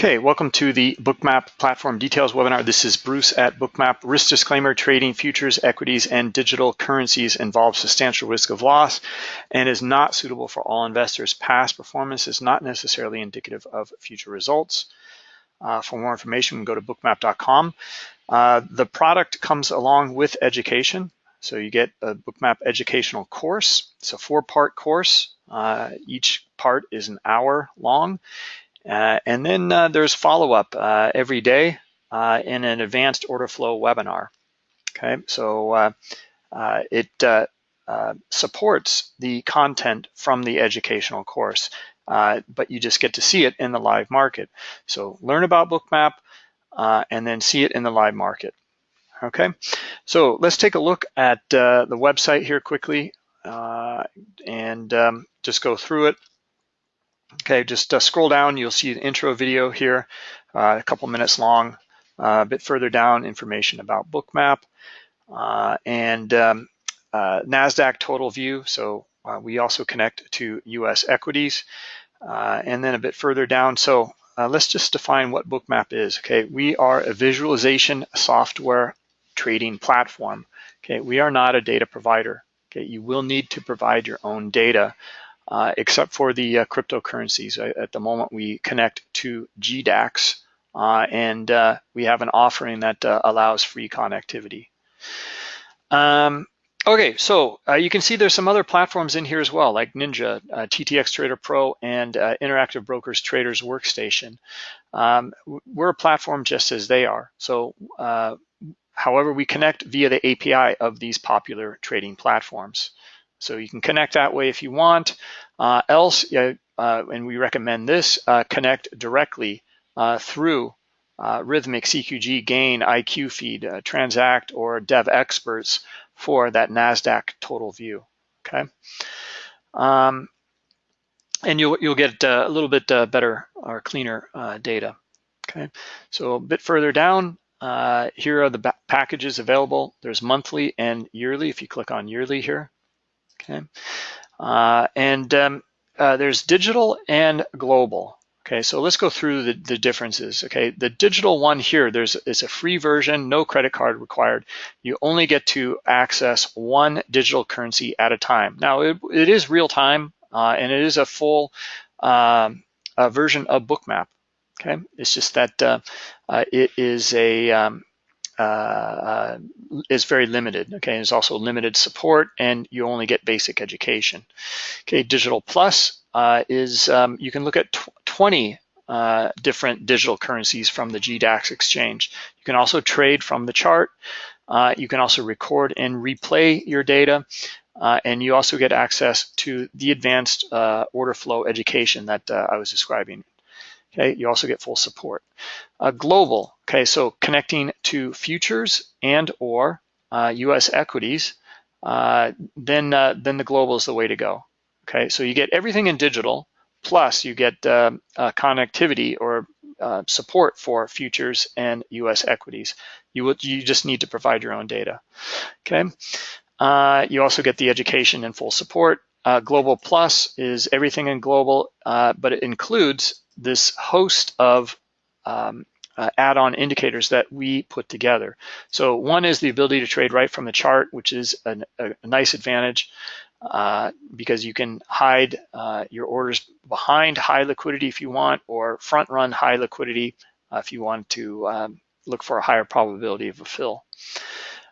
Okay, welcome to the Bookmap Platform Details webinar. This is Bruce at Bookmap. Risk disclaimer, trading futures, equities, and digital currencies involves substantial risk of loss and is not suitable for all investors. Past performance is not necessarily indicative of future results. Uh, for more information, go to bookmap.com. Uh, the product comes along with education. So you get a Bookmap educational course. It's a four-part course. Uh, each part is an hour long and then uh, there's follow-up uh, every day in an advanced order flow webinar. Okay, so it supports the content from the educational course, but you just get to see it in the live market. So learn about Bookmap and then see it in the live market. Okay, so let's take a look at uh, the website here quickly uh, and um, just go through it. Okay, just uh, scroll down, you'll see an intro video here, uh, a couple minutes long. Uh, a bit further down, information about Bookmap uh, and um, uh, NASDAQ total view. So uh, we also connect to US equities. and then a bit further down, so let's just define what Bookmap is. Okay, we are a visualization software trading platform. Okay, we are not a data provider. Okay, you will need to provide your own data uh, except for the uh, cryptocurrencies. At the moment, we connect to GDAX, uh, and uh, we have an offering that allows free connectivity. Um, okay, so you can see there's some other platforms in here as well, like Ninja, TTX Trader Pro, and Interactive Brokers Traders Workstation. Um, we're a platform just as they are. So However, we connect via the API of these popular trading platforms. So you can connect that way if you want. Uh, else, uh, and we recommend this, uh, connect directly uh, through uh, Rithmic, CQG, Gain, IQ Feed, uh, Transact, or Devexperts for that NASDAQ total view, okay? Um, and you'll, you'll get a little bit better or cleaner data, okay? So a bit further down, here are the packages available. There's monthly and yearly, if you click on yearly here, okay? Uh, and um, uh, there's digital and global. Okay, so let's go through the, the differences. Okay, the digital one here, there's it's a free version, no credit card required. You only get to access one digital currency at a time. Now, it, it is real time, uh, and it is a full um, version of Bookmap. Okay, it's just that uh, uh, it is a um, uh, uh, is very limited. Okay, there's also limited support, and you only get basic education. Okay, Digital Plus uh, is um, you can look at tw 20 uh, different digital currencies from the GDAX exchange. You can also trade from the chart. Uh, you can also record and replay your data. Uh, and you also get access to the advanced order flow education that I was describing Okay, you also get full support. Uh, global, okay, so connecting to futures and or uh, U.S. equities, uh, then uh, then the global is the way to go. Okay, so you get everything in digital, plus you get uh, uh, connectivity or support for futures and U.S. equities. You would you just need to provide your own data. Okay, you also get the education and full support. global Plus is everything in global, but it includes this host of um, uh, add-on indicators that we put together. So one is the ability to trade right from the chart, which is a, a nice advantage uh, because you can hide uh, your orders behind high liquidity if you want, or front run high liquidity uh, if you want to um, look for a higher probability of a fill.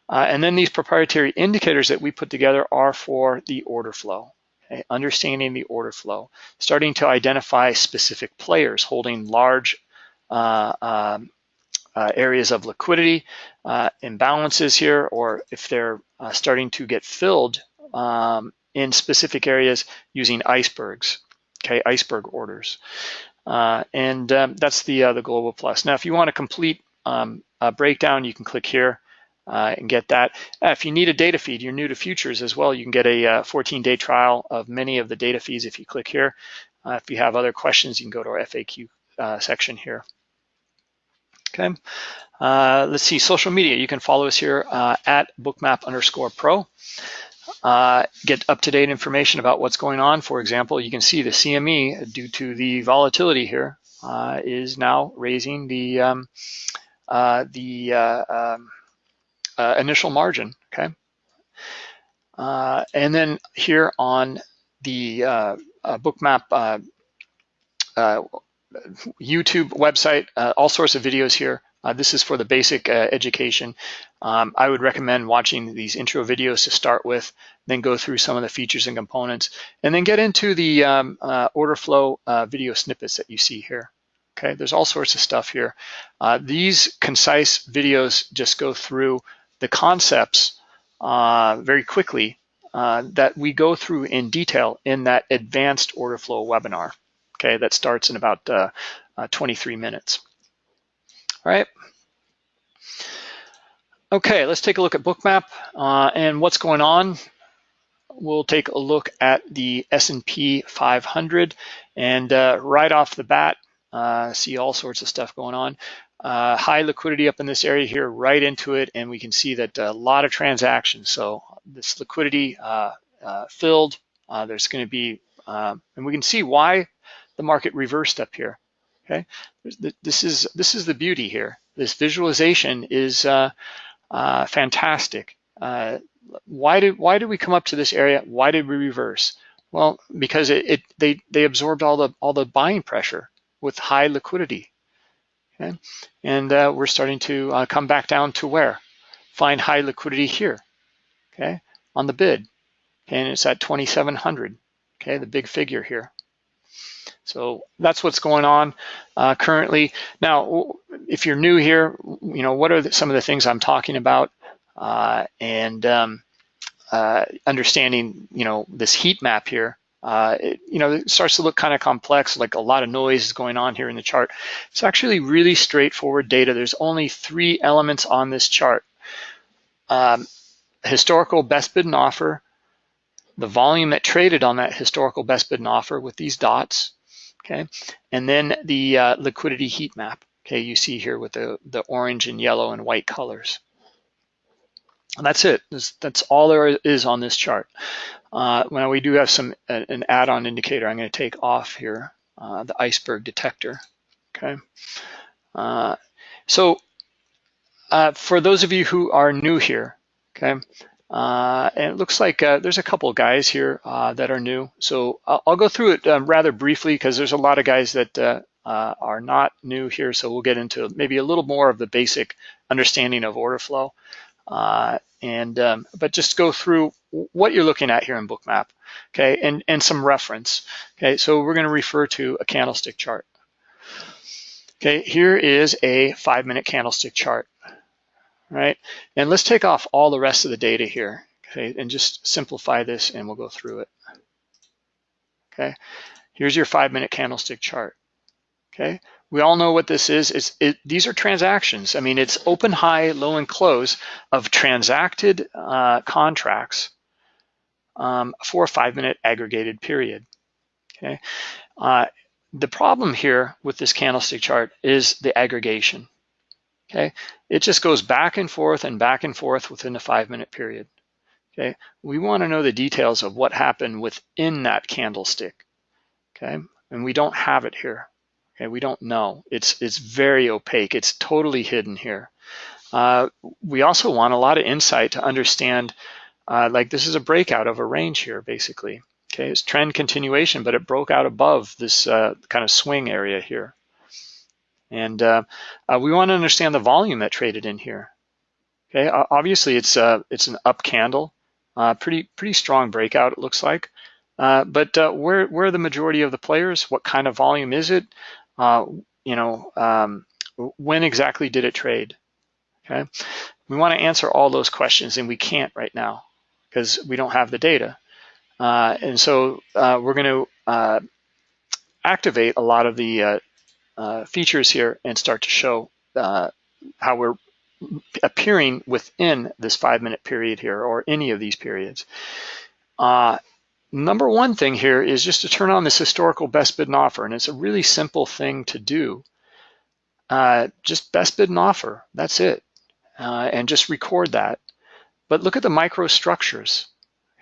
Uh, and then these proprietary indicators that we put together are for the order flow understanding the order flow, starting to identify specific players holding large uh, um, uh, areas of liquidity, uh, imbalances here, or if they're uh, starting to get filled um, in specific areas using icebergs, okay, iceberg orders. Uh, and um, that's the, uh, the Global Plus. Now, if you want a complete um, breakdown, you can click here uh, and get that. Uh, if you need a data feed, you're new to futures as well, you can get a 14-day uh, trial of many of the data feeds if you click here. Uh, if you have other questions, you can go to our FAQ uh, section here. Okay, uh, let's see, social media. You can follow us here at bookmap underscore pro. get up-to-date information about what's going on. For example, you can see the CME due to the volatility here uh, is now raising the um, uh, the uh, um, uh, initial margin, okay? Uh, and then here on the bookmap YouTube website, all sorts of videos here. Uh, this is for the basic uh, education. Um, I would recommend watching these intro videos to start with, then go through some of the features and components, and then get into the um, uh, order flow uh, video snippets that you see here. Okay, there's all sorts of stuff here. Uh, these concise videos just go through the concepts uh, very quickly that we go through in detail in that advanced order flow webinar. Okay, that starts in about 23 minutes. All right. Okay, let's take a look at Bookmap uh, and what's going on. We'll take a look at the S&P 500 and uh, right off the bat, uh, see all sorts of stuff going on. Uh, high liquidity up in this area here, right into it, and we can see that a lot of transactions. So this liquidity uh, uh, filled, there's going to be, and we can see why the market reversed up here. Okay, this is this is the beauty here. This visualization is uh, uh, fantastic. Uh, why did why did we come up to this area? Why did we reverse? Well, because it, it they they absorbed all the all the buying pressure with high liquidity. Okay, and uh, we're starting to uh, come back down to where find high liquidity here. Okay, on the bid, Okay? and it's at 2,700. Okay, the big figure here. So that's what's going on uh, currently. Now, if you're new here, you know, what are the, some of the things I'm talking about? Uh, and um, uh, understanding, you know, this heat map here, uh, it, you know, it starts to look kind of complex, like a lot of noise is going on here in the chart. It's actually really straightforward data. There's only three elements on this chart. Um, historical best bid and offer, the volume that traded on that historical best bid and offer with these dots, okay? And then the uh, liquidity heat map, okay? You see here with the, the orange and yellow and white colors. And that's it. That's, that's all there is on this chart. Uh, now we do have some an add-on indicator I'm going to take off here, uh, the iceberg detector, okay? Uh, so uh, for those of you who are new here, okay, uh, and it looks like uh, there's a couple guys here that are new. So I'll, I'll go through it um, rather briefly because there's a lot of guys that are not new here. So we'll get into maybe a little more of the basic understanding of order flow. Uh, and um, But just go through what you're looking at here in Bookmap, okay, and, and some reference. Okay, so we're gonna refer to a candlestick chart. Okay, here is a five minute candlestick chart right? And let's take off all the rest of the data here, okay? And just simplify this and we'll go through it, okay? Here's your five minute candlestick chart, okay? We all know what this is. It's, it, these are transactions. I mean, it's open, high, low, and close of transacted uh, contracts um, for a five minute aggregated period, okay? Uh, the problem here with this candlestick chart is the aggregation, okay? It just goes back and forth and back and forth within a five minute period, okay? We wanna know the details of what happened within that candlestick, okay? And we don't have it here, okay? We don't know. It's, it's very opaque. It's totally hidden here. Uh, we also want a lot of insight to understand, uh, like this is a breakout of a range here, basically. Okay, it's trend continuation, but it broke out above this uh, kind of swing area here. And uh, uh, we want to understand the volume that traded in here. Okay, obviously it's uh, it's an up candle, uh, pretty pretty strong breakout it looks like. But where where are the majority of the players? What kind of volume is it? You know, um, when exactly did it trade? Okay, we want to answer all those questions, and we can't right now because we don't have the data. and so we're going to activate a lot of the uh, features here and start to show uh, how we're appearing within this five minute period here or any of these periods. Uh, number one thing here is just to turn on this historical best bid and offer and it's a really simple thing to do. Uh, just best bid and offer, that's it. Uh, and just record that. But look at the microstructures.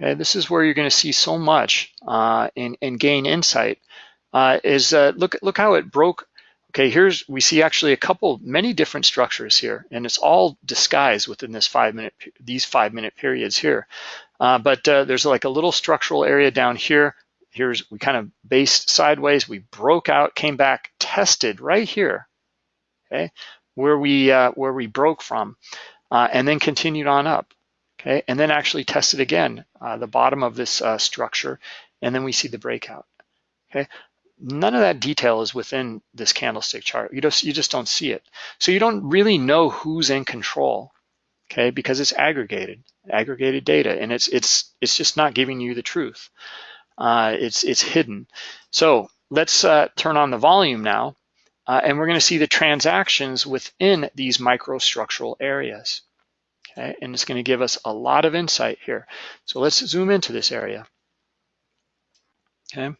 Okay, this is where you're going to see so much uh, and, and gain insight. is look look how it broke Okay, here's, we see actually a couple, many different structures here, and it's all disguised within this five minute, these five minute periods here. Uh, but uh, there's like a little structural area down here. Here's, we kind of based sideways, we broke out, came back, tested right here, okay, where we, uh, where we broke from, uh, and then continued on up, okay, and then actually tested again, uh, the bottom of this structure, and then we see the breakout, okay. None of that detail is within this candlestick chart. You just, you just don't see it. So you don't really know who's in control, okay, because it's aggregated, aggregated data, and it's, it's, it's just not giving you the truth. Uh, it's, it's hidden. So let's uh, turn on the volume now, uh, and we're gonna see the transactions within these microstructural areas. Okay, and it's gonna give us a lot of insight here. So let's zoom into this area. Okay,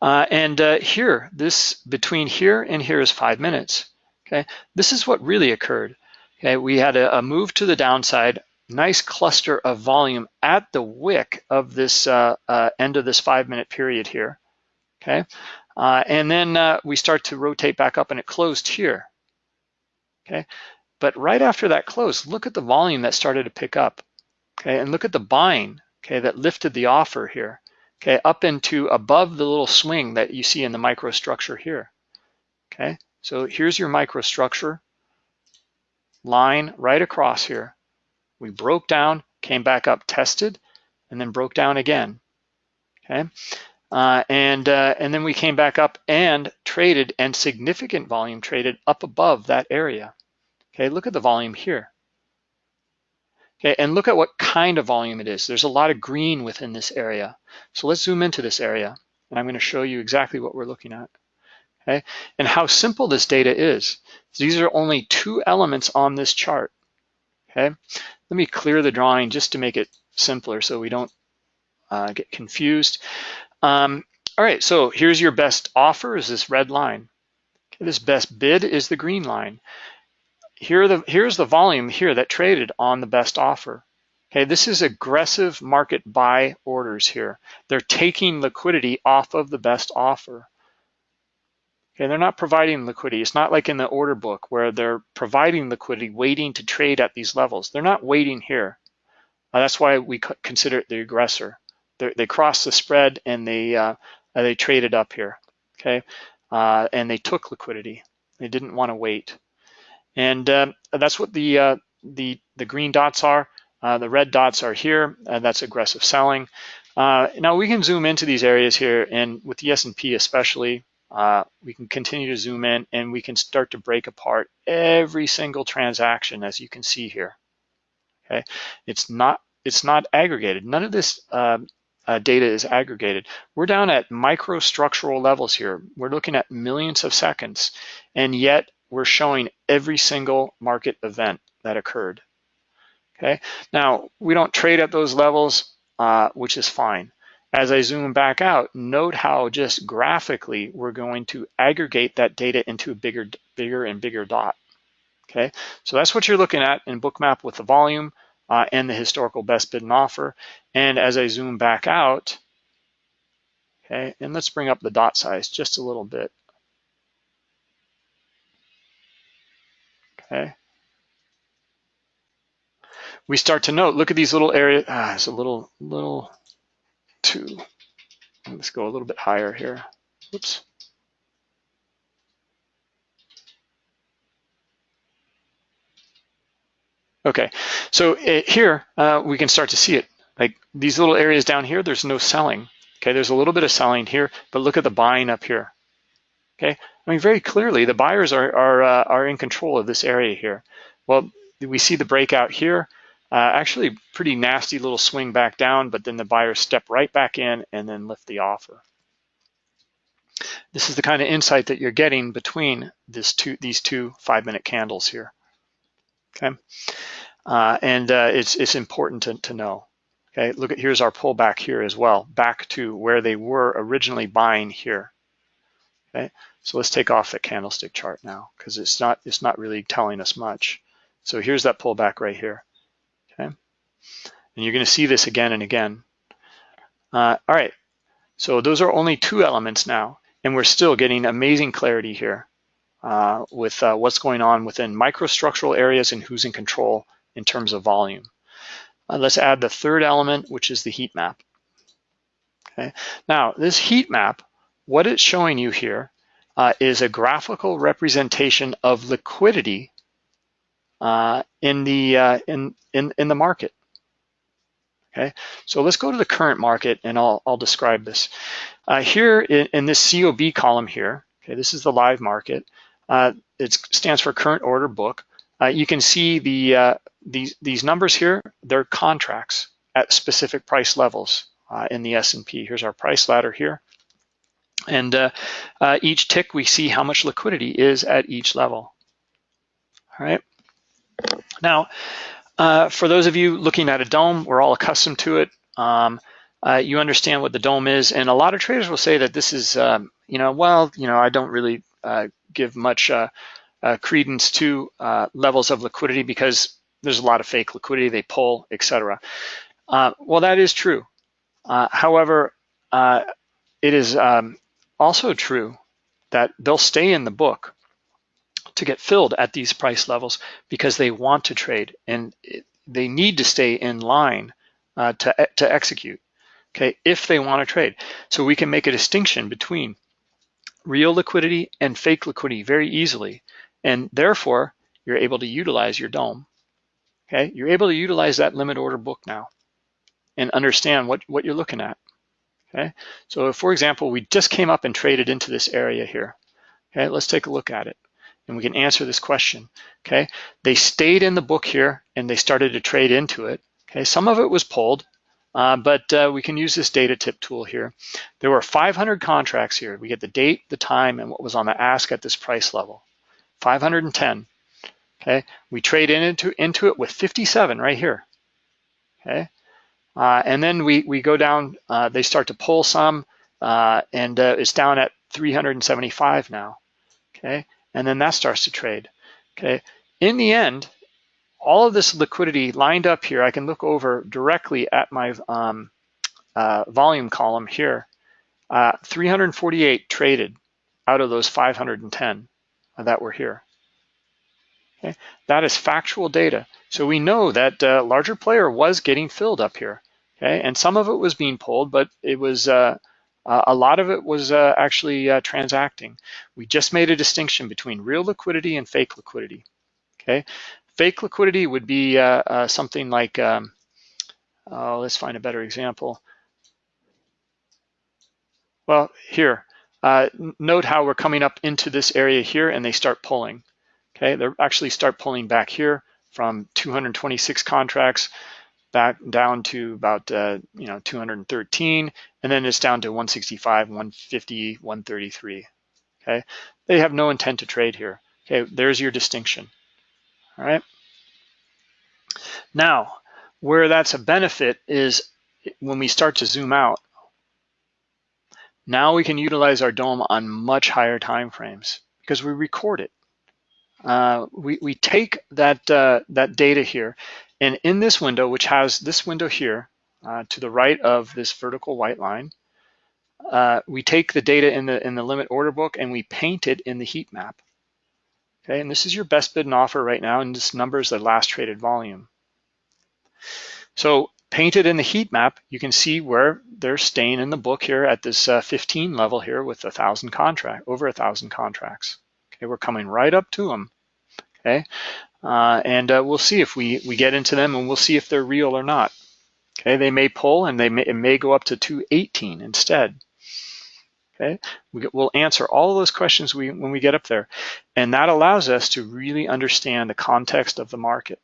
uh, and uh, here, this between here and here is five minutes. Okay, this is what really occurred. Okay, we had a, a move to the downside, nice cluster of volume at the wick of this uh, uh end of this five minute period here. Okay, uh, and then uh, we start to rotate back up and it closed here. Okay, but right after that close, look at the volume that started to pick up. Okay, and look at the buying. Okay, that lifted the offer here okay, up into above the little swing that you see in the microstructure here, okay? So here's your microstructure line right across here. We broke down, came back up, tested, and then broke down again, okay? Uh, and, uh, and then we came back up and traded and significant volume traded up above that area. Okay, look at the volume here. Okay, and look at what kind of volume it is. There's a lot of green within this area. So let's zoom into this area, and I'm gonna show you exactly what we're looking at. Okay, and how simple this data is. These are only two elements on this chart. Okay, let me clear the drawing just to make it simpler so we don't uh, get confused. Um, all right, so here's your best offer is this red line. Okay, this best bid is the green line here the, here's the volume here that traded on the best offer. Okay, this is aggressive market buy orders here. They're taking liquidity off of the best offer. Okay, they're not providing liquidity. It's not like in the order book where they're providing liquidity, waiting to trade at these levels. They're not waiting here. Uh, that's why we consider it the aggressor. They're, they crossed the spread and they uh, they traded up here. Okay, uh, and they took liquidity. They didn't want to wait. And uh, that's what the, uh, the, the green dots are. Uh, the red dots are here, that's aggressive selling. Uh, now we can zoom into these areas here and with the S&P especially, uh, we can continue to zoom in and we can start to break apart every single transaction as you can see here. Okay, it's not it's not aggregated. None of this uh, uh, data is aggregated. We're down at microstructural levels here. We're looking at millions of seconds, and yet we're showing every single market event that occurred. Okay, now we don't trade at those levels, uh, which is fine. As I zoom back out, note how just graphically we're going to aggregate that data into a bigger, bigger and bigger dot. Okay, so that's what you're looking at in Bookmap with the volume uh, and the historical best bid and offer. And as I zoom back out, okay, and let's bring up the dot size just a little bit. okay? We start to note, look at these little areas, ah, it's a little, little too, let's go a little bit higher here. Oops. Okay, so it, here uh, we can start to see it. Like these little areas down here, there's no selling. Okay, there's a little bit of selling here, but look at the buying up here. Okay, I mean, very clearly the buyers are, are, uh, are in control of this area here. Well, we see the breakout here, uh, actually pretty nasty little swing back down, but then the buyers step right back in and then lift the offer. This is the kind of insight that you're getting between this two, these two five minute candles here, okay? Uh, and uh, it's, it's important to, to know. Okay, look at here's our pullback here as well, back to where they were originally buying here. Okay, so let's take off the candlestick chart now because it's not it's not really telling us much. So here's that pullback right here. And you're going to see this again and again. Uh, all right, so those are only two elements now, and we're still getting amazing clarity here. uh, with uh, what's going on within microstructural areas and who's in control in terms of volume. Uh, let's add the third element, which is the heat map. Okay. Now, this heat map, what it's showing you here uh, is a graphical representation of liquidity uh, in the in, in in the market. Okay, so let's go to the current market and I'll I'll describe this. Uh, here in, in, this COB column here, okay, this is the live market. Uh, it stands for current order book. Uh, you can see the these these numbers here. They're contracts at specific price levels in the S&P. Here's our price ladder here. And uh, uh, each tick, we see how much liquidity is at each level. All right. Now, uh, for those of you looking at a DOM, we're all accustomed to it. Um, uh, you understand what the DOM is, and a lot of traders will say that this is, um, you know, well, you know, I don't really uh, give much uh, credence to levels of liquidity because there's a lot of fake liquidity, they pull, etc. well, that is true. however, it is um, also true that they'll stay in the book to get filled at these price levels because they want to trade and they need to stay in line uh, to, to execute, okay, if they want to trade. So we can make a distinction between real liquidity and fake liquidity very easily. And therefore, you're able to utilize your DOM, okay? You're able to utilize that limit order book now and understand what, what you're looking at. Okay, so for example, we just came up and traded into this area here. Okay, let's take a look at it and we can answer this question. Okay, they stayed in the book here and they started to trade into it. Okay, some of it was pulled, uh, but uh, we can use this data tip tool here. There were 500 contracts here. We get the date, the time, and what was on the ask at this price level. 510. Okay, we trade into into it with 57 right here. Okay, uh, and then we, we go down, uh, they start to pull some, uh, and uh, it's down at 375 now, okay? And then that starts to trade, okay? In the end, all of this liquidity lined up here, I can look over directly at my um, uh, volume column here. Uh, 348 traded out of those 510 that were here. Okay, that is factual data. So we know that uh, larger player was getting filled up here. Okay, and some of it was being pulled, but it was uh, a lot of it was uh, actually uh, transacting. We just made a distinction between real liquidity and fake liquidity. Okay, fake liquidity would be uh, uh, something like, um, oh, let's find a better example. Well, here, uh, note how we're coming up into this area here and they start pulling. Okay, they actually start pulling back here from 226 contracts back down to about uh, you know 213, and then it's down to 165, 150, 133. Okay, they have no intent to trade here. Okay, there's your distinction. All right. Now, where that's a benefit is when we start to zoom out. Now we can utilize our DOM on much higher time frames because we record it. Uh, we, we take that, uh, that data here and in this window, which has this window here uh, to the right of this vertical white line, uh, we take the data in the, in the limit order book and we paint it in the heat map. Okay, and this is your best bid and offer right now, and this number is the last traded volume. So painted in the heat map, you can see where they're staying in the book here at this uh, 15 level here with a thousand contract, over a thousand contracts. Okay, we're coming right up to them. Okay, uh, and uh, we'll see if we, we get into them and we'll see if they're real or not. Okay, they may pull and they may, it may go up to 218 instead. Okay, we, will answer all those questions we, when we get up there. And that allows us to really understand the context of the market.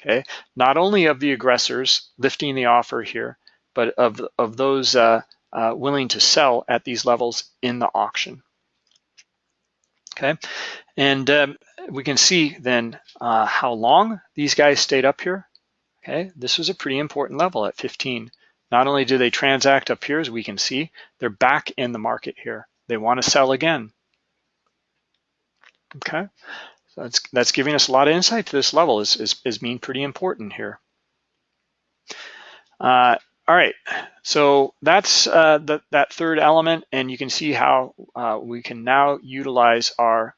Okay, not only of the aggressors lifting the offer here, but of, of those uh, uh, willing to sell at these levels in the auction. Okay, and um, we can see then uh, how long these guys stayed up here. Okay, this was a pretty important level at 15. Not only do they transact up here, as we can see, they're back in the market here. They want to sell again. Okay, so that's, that's giving us a lot of insight to this level is, is, is being pretty important here. Uh, all right, so that's uh, the, that third element, and you can see how uh, we can now utilize our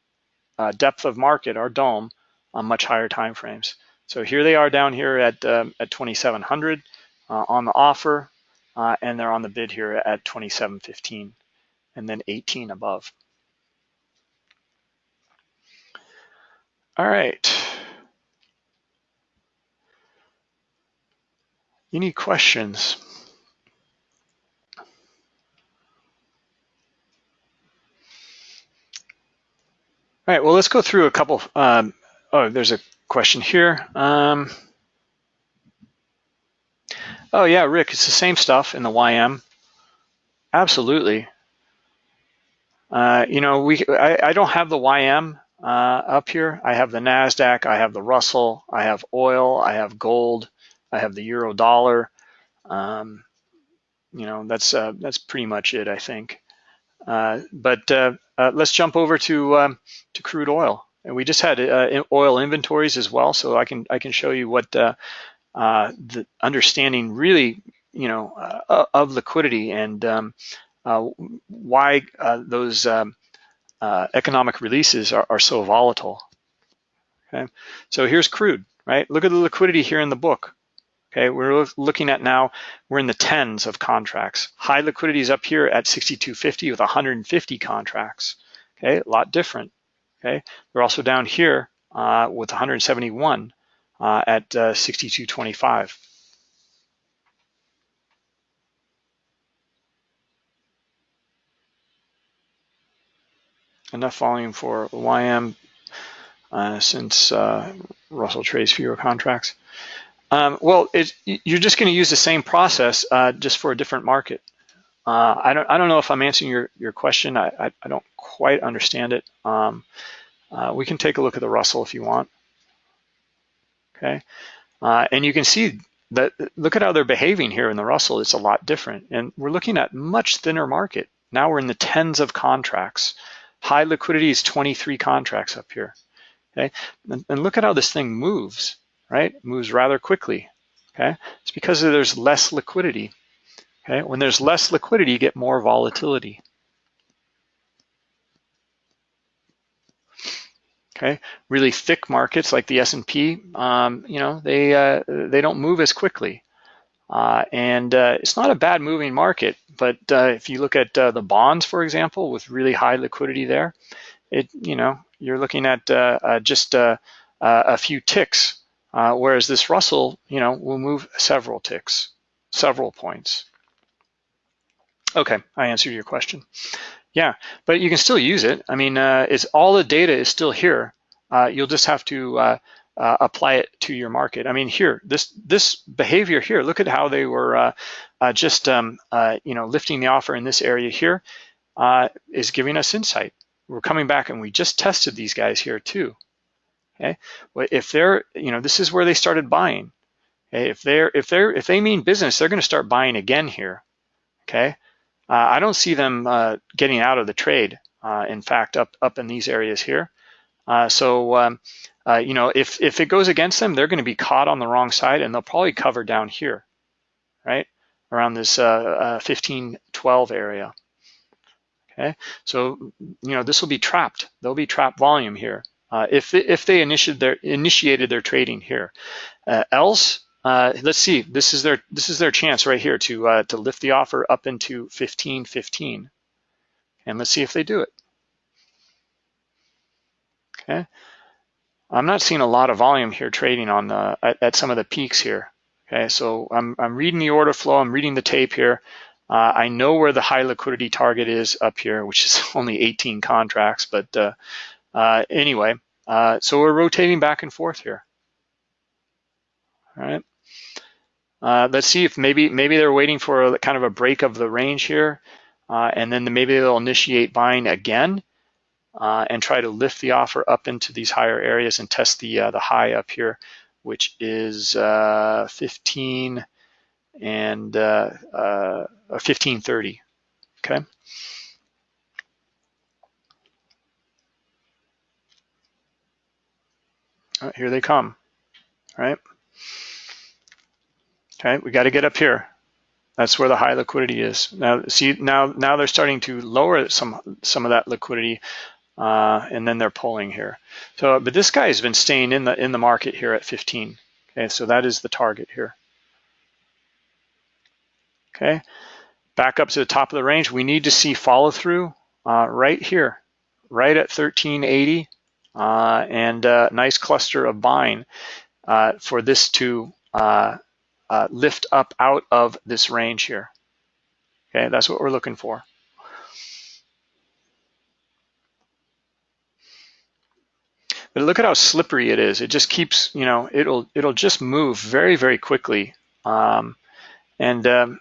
uh, depth of market, our DOM, on much higher time frames. So here they are down here at, um, at 2,700 uh, on the offer, uh, and they're on the bid here at 27.15 and then 18 above. All right. Any questions? All right, well, let's go through a couple. Um, oh, there's a question here. Um, oh, yeah, Rick, it's the same stuff in the YM. Absolutely. Uh, you know, we I, I, don't have the YM uh, up here. I have the NASDAQ, I have the Russell, I have oil, I have gold, I have the euro dollar. Um, you know, that's uh, that's pretty much it, I think. Uh, but uh, uh, let's jump over to um, to crude oil. And we just had oil inventories as well, so I can I can show you what the understanding really you know of liquidity and um, why those um, economic releases are, are so volatile. Okay, so here's crude, right? Look at the liquidity here in the book. Okay, we're looking at now, we're in the tens of contracts. High liquidity is up here at 6250 with 150 contracts. Okay, a lot different. Okay, we're also down here uh, with 171 uh, at uh, 6225. Enough volume for YM uh, since uh, Russell trades fewer contracts. Um, well, you're just going to use the same process uh, just for a different market. Uh, I don't I don't know if I'm answering your your question. I I, I don't quite understand it. Um, uh, we can take a look at the Russell if you want. Okay, uh, and you can see that look at how they're behaving here in the Russell. It's a lot different, and we're looking at much thinner market. Now we're in the tens of contracts. High liquidity is 23 contracts up here. Okay, and, and look at how this thing moves right? It moves rather quickly, okay? It's because there's less liquidity, okay? When there's less liquidity, you get more volatility. Okay, really thick markets like the S&P, um, you know, they uh, they don't move as quickly, uh, and uh, it's not a bad moving market. But uh, if you look at uh, the bonds, for example, with really high liquidity there, it you know you're looking at uh, just a few ticks uh, whereas this Russell, you know, will move several ticks, several points. Okay, I answered your question. Yeah, but you can still use it. I mean, uh, it's all the data is still here. Uh, you'll just have to uh, uh, apply it to your market. I mean, here, this this behavior here. Look at how they were uh, just um, you know lifting the offer in this area here is giving us insight. We're coming back and we just tested these guys here too. Okay, if they're, you know, this is where they started buying. Okay? If they're, if they're, if they mean business, they're going to start buying again here. Okay, uh, I don't see them uh, getting out of the trade. Uh, in fact, up up in these areas here. Uh, so, um, uh, you know, if if it goes against them, they're going to be caught on the wrong side, and they'll probably cover down here, right around this 15, 12 area. Okay, so you know this will be trapped. There'll be trapped volume here uh, if, if they initiated their, initiated their trading here. Uh, else, uh, let's see, this is their this is their chance right here to uh, to lift the offer up into 15.15. And let's see if they do it. Okay. I'm not seeing a lot of volume here trading on the at, at some of the peaks here. Okay, so I'm, I'm reading the order flow, I'm reading the tape here. Uh, I know where the high liquidity target is up here, which is only 18 contracts, but uh, uh, anyway, uh, so we're rotating back and forth here. All right. Uh, let's see if maybe maybe they're waiting for a, kind of a break of the range here, uh, and then maybe they'll initiate buying again uh, and try to lift the offer up into these higher areas and test the uh, the high up here, which is 15 and 1530. Okay. Oh, here they come, right? Okay, we got to get up here. That's where the high liquidity is. Now, see, now, now they're starting to lower some some of that liquidity uh, and then they're pulling here. So, but this guy has been staying in the in the market here at 15. Okay, so that is the target here. Okay, back up to the top of the range. We need to see follow through uh, right here, right at 1380, uh, and a nice cluster of buying uh, for this to uh, uh, lift up out of this range here. Okay, that's what we're looking for. But look at how slippery it is. It just keeps, you know, it'll it'll just move very very quickly, um, and um,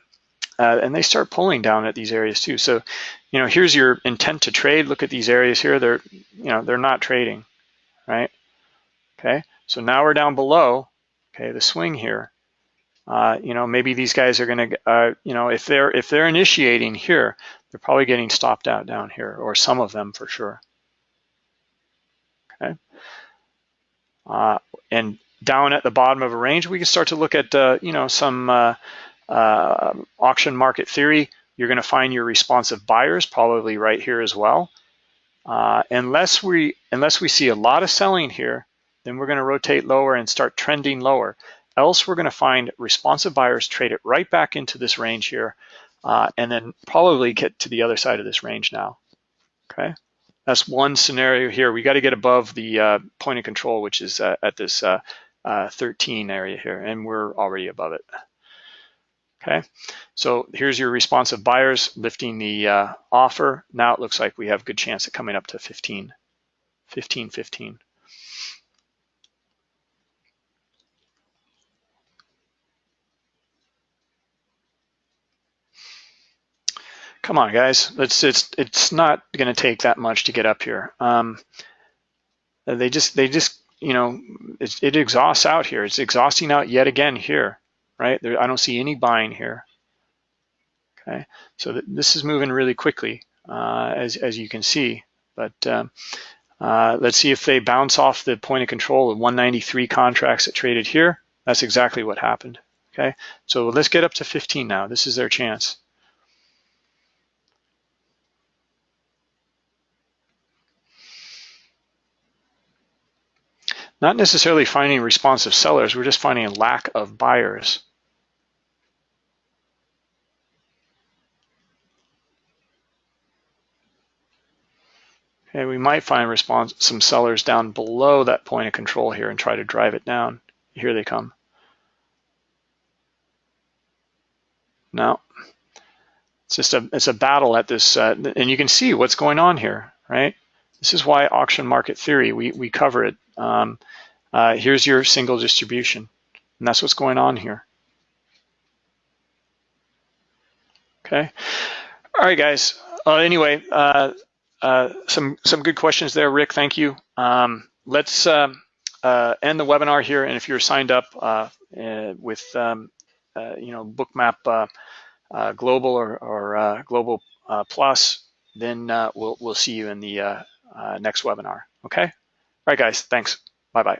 uh, and they start pulling down at these areas too. So, you know, here's your intent to trade. Look at these areas here. They're, you know, they're not trading, right? Okay. So now we're down below. Okay, the swing here. Uh, you know, maybe these guys are going to, uh, you know, if they're if they're initiating here, they're probably getting stopped out down here, or some of them for sure. Okay. Uh, and down at the bottom of a range, we can start to look at, uh, you know, some uh, uh, auction market theory. You're going to find your responsive buyers probably right here as well. unless we unless we see a lot of selling here, then we're going to rotate lower and start trending lower. Else we're going to find responsive buyers trade it right back into this range here, uh, and then probably get to the other side of this range now. Okay, that's one scenario here. We got to get above the uh, point of control, which is uh, at this uh, uh, 13 area here, and we're already above it. Okay, so here's your responsive buyers lifting the uh, offer. Now it looks like we have good chance of coming up to 15, 15, 15. come on, guys. It's it's it's not going to take that much to get up here. Um, they just they just you know it, it, exhausts out here. It's exhausting out yet again here, right? There, I don't see any buying here. Okay, so th this is moving really quickly uh, as as you can see. But um, uh, let's see if they bounce off the point of control of 193 contracts that traded here. That's exactly what happened. Okay, so let's get up to 15 now. This is their chance. Not necessarily finding responsive sellers, we're just finding a lack of buyers. And we might find response some sellers down below that point of control here and try to drive it down. Here they come. No, it's just a it's a battle at this, uh, and you can see what's going on here, right? This is why auction market theory we we cover it um, uh, here's your single distribution. And that's what's going on here. Okay. All right, guys. Uh, anyway, uh, uh, some some good questions there, Rick. Thank you. Um, let's um, uh, end the webinar here. And if you're signed up uh, with um, you know Bookmap Global or, or Global Plus, then we'll we'll see you in the next webinar. Okay. All right, guys. Thanks. Bye-bye.